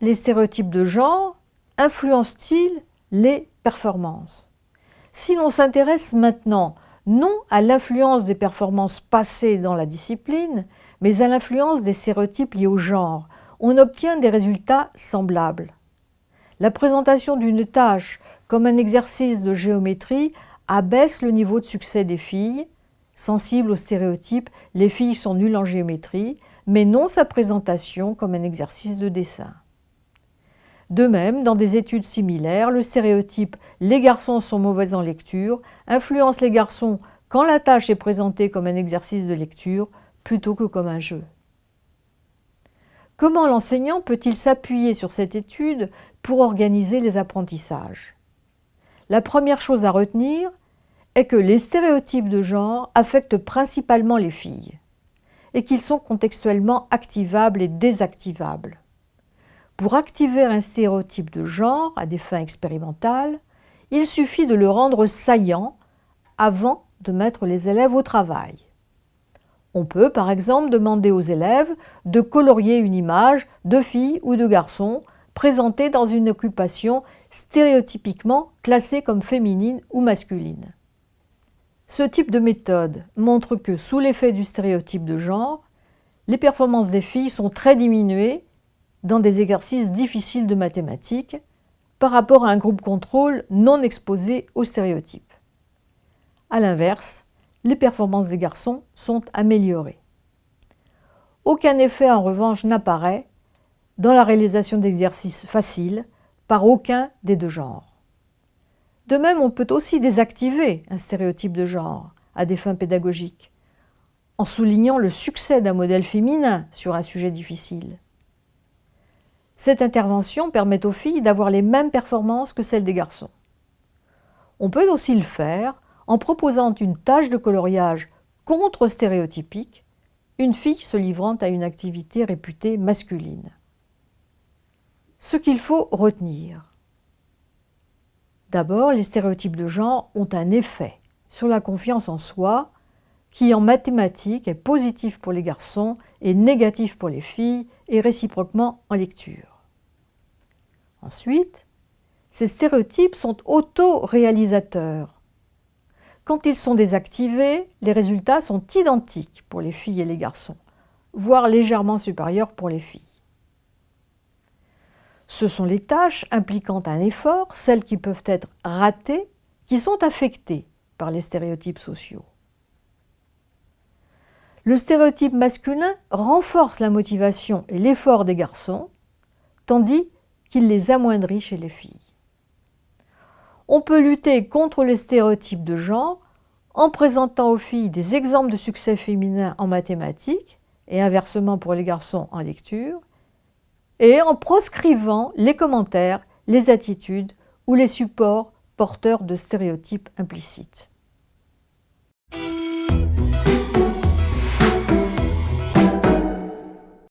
les stéréotypes de genre influencent-ils les performances? Si l'on s'intéresse maintenant non à l'influence des performances passées dans la discipline, mais à l'influence des stéréotypes liés au genre, on obtient des résultats semblables. La présentation d'une tâche comme un exercice de géométrie abaisse le niveau de succès des filles. Sensibles aux stéréotypes, les filles sont nulles en géométrie, mais non sa présentation comme un exercice de dessin. De même, dans des études similaires, le stéréotype « les garçons sont mauvais en lecture » influence les garçons quand la tâche est présentée comme un exercice de lecture plutôt que comme un jeu. Comment l'enseignant peut-il s'appuyer sur cette étude pour organiser les apprentissages? La première chose à retenir est que les stéréotypes de genre affectent principalement les filles et qu'ils sont contextuellement activables et désactivables. Pour activer un stéréotype de genre à des fins expérimentales, il suffit de le rendre saillant avant de mettre les élèves au travail. On peut par exemple demander aux élèves de colorier une image de fille ou de garçon présentée dans une occupation stéréotypiquement classée comme féminine ou masculine. Ce type de méthode montre que sous l'effet du stéréotype de genre, les performances des filles sont très diminuées dans des exercices difficiles de mathématiques par rapport à un groupe contrôle non exposé aux stéréotypes. A l'inverse, les performances des garçons sont améliorées. Aucun effet en revanche n'apparaît dans la réalisation d'exercices faciles par aucun des deux genres. De même, on peut aussi désactiver un stéréotype de genre à des fins pédagogiques, en soulignant le succès d'un modèle féminin sur un sujet difficile. Cette intervention permet aux filles d'avoir les mêmes performances que celles des garçons. On peut aussi le faire en proposant une tâche de coloriage contre-stéréotypique, une fille se livrant à une activité réputée masculine. Ce qu'il faut retenir. D'abord, les stéréotypes de genre ont un effet sur la confiance en soi qui en mathématiques est positif pour les garçons et négatif pour les filles et réciproquement en lecture. Ensuite, ces stéréotypes sont auto-réalisateurs. Quand ils sont désactivés, les résultats sont identiques pour les filles et les garçons, voire légèrement supérieurs pour les filles. Ce sont les tâches impliquant un effort, celles qui peuvent être ratées, qui sont affectées par les stéréotypes sociaux. Le stéréotype masculin renforce la motivation et l'effort des garçons, tandis qu'il les amoindrit chez les filles. On peut lutter contre les stéréotypes de genre en présentant aux filles des exemples de succès féminin en mathématiques et inversement pour les garçons en lecture, et en proscrivant les commentaires, les attitudes ou les supports porteurs de stéréotypes implicites.